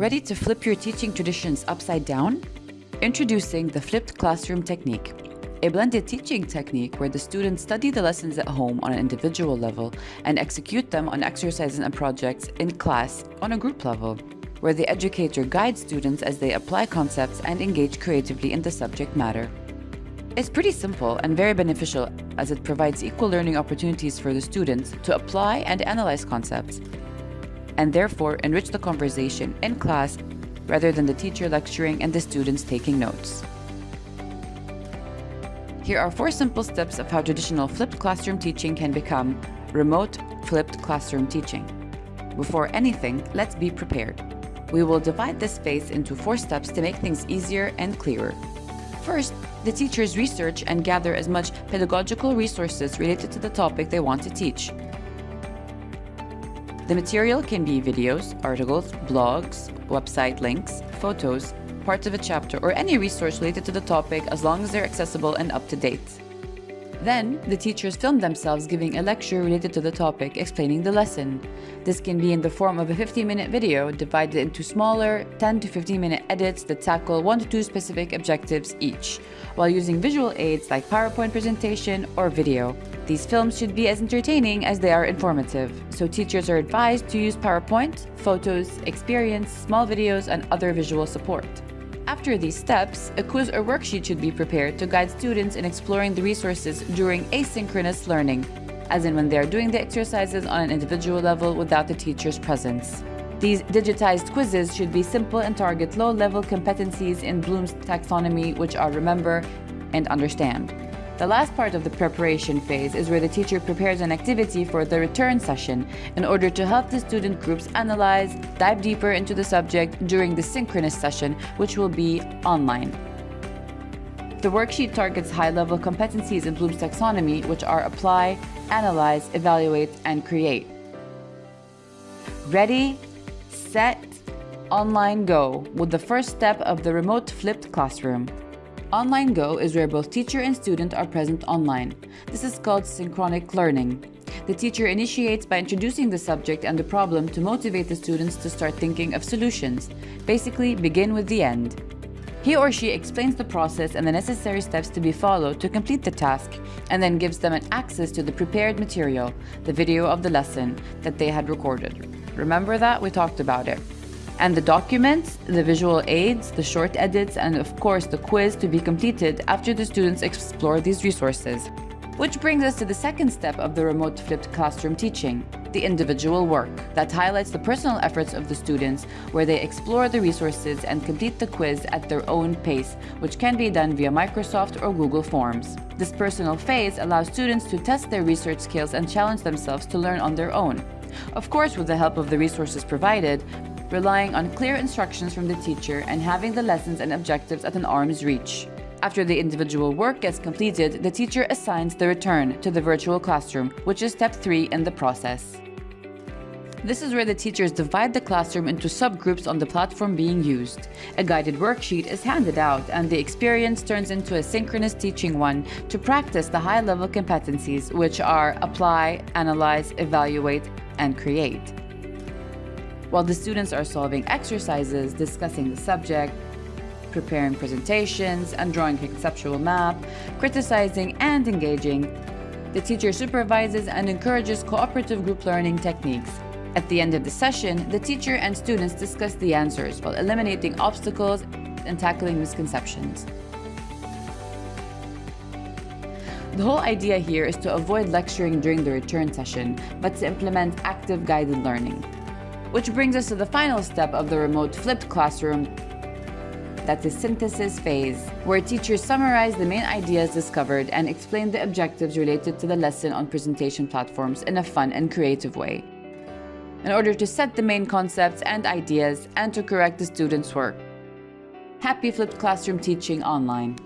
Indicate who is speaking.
Speaker 1: Ready to flip your teaching traditions upside down? Introducing the flipped classroom technique, a blended teaching technique where the students study the lessons at home on an individual level and execute them on exercises and projects in class on a group level, where the educator guides students as they apply concepts and engage creatively in the subject matter. It's pretty simple and very beneficial as it provides equal learning opportunities for the students to apply and analyze concepts, and therefore enrich the conversation in class rather than the teacher lecturing and the students taking notes. Here are four simple steps of how traditional flipped classroom teaching can become remote flipped classroom teaching. Before anything, let's be prepared. We will divide this phase into four steps to make things easier and clearer. First, the teachers research and gather as much pedagogical resources related to the topic they want to teach. The material can be videos, articles, blogs, website links, photos, parts of a chapter, or any resource related to the topic as long as they're accessible and up to date. Then, the teachers film themselves giving a lecture related to the topic, explaining the lesson. This can be in the form of a 15-minute video divided into smaller 10 to 15-minute edits that tackle one to two specific objectives each, while using visual aids like PowerPoint presentation or video. These films should be as entertaining as they are informative, so teachers are advised to use PowerPoint, photos, experience, small videos, and other visual support. After these steps, a quiz or worksheet should be prepared to guide students in exploring the resources during asynchronous learning, as in when they are doing the exercises on an individual level without the teacher's presence. These digitized quizzes should be simple and target low-level competencies in Bloom's taxonomy, which are remember and understand. The last part of the preparation phase is where the teacher prepares an activity for the return session in order to help the student groups analyze, dive deeper into the subject during the synchronous session, which will be online. The worksheet targets high-level competencies in Bloom's taxonomy, which are apply, analyze, evaluate, and create. Ready, set, online go with the first step of the remote flipped classroom. Online Go is where both teacher and student are present online. This is called synchronic learning. The teacher initiates by introducing the subject and the problem to motivate the students to start thinking of solutions. Basically, begin with the end. He or she explains the process and the necessary steps to be followed to complete the task, and then gives them an access to the prepared material, the video of the lesson that they had recorded. Remember that? We talked about it and the documents, the visual aids, the short edits, and of course the quiz to be completed after the students explore these resources. Which brings us to the second step of the remote flipped classroom teaching, the individual work, that highlights the personal efforts of the students where they explore the resources and complete the quiz at their own pace, which can be done via Microsoft or Google Forms. This personal phase allows students to test their research skills and challenge themselves to learn on their own. Of course, with the help of the resources provided, relying on clear instructions from the teacher and having the lessons and objectives at an arm's reach. After the individual work gets completed, the teacher assigns the return to the virtual classroom, which is step 3 in the process. This is where the teachers divide the classroom into subgroups on the platform being used. A guided worksheet is handed out and the experience turns into a synchronous teaching one to practice the high-level competencies which are apply, analyze, evaluate, and create while the students are solving exercises, discussing the subject, preparing presentations, and drawing a conceptual map, criticizing and engaging. The teacher supervises and encourages cooperative group learning techniques. At the end of the session, the teacher and students discuss the answers while eliminating obstacles and tackling misconceptions. The whole idea here is to avoid lecturing during the return session, but to implement active guided learning. Which brings us to the final step of the remote flipped classroom, that's the synthesis phase, where teachers summarize the main ideas discovered and explain the objectives related to the lesson on presentation platforms in a fun and creative way, in order to set the main concepts and ideas and to correct the students' work. Happy Flipped Classroom Teaching Online!